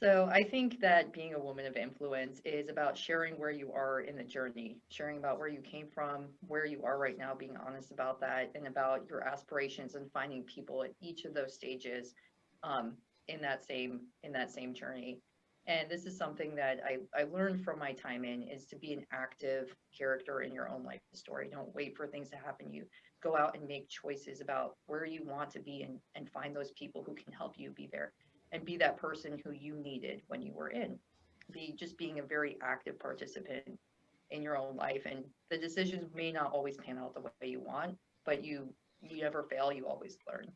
So I think that being a woman of influence is about sharing where you are in the journey, sharing about where you came from, where you are right now, being honest about that, and about your aspirations and finding people at each of those stages um, in that same in that same journey. And this is something that I, I learned from my time in is to be an active character in your own life story. Don't wait for things to happen. You go out and make choices about where you want to be and, and find those people who can help you be there and be that person who you needed when you were in. Be just being a very active participant in your own life. And the decisions may not always pan out the way you want, but you you never fail, you always learn.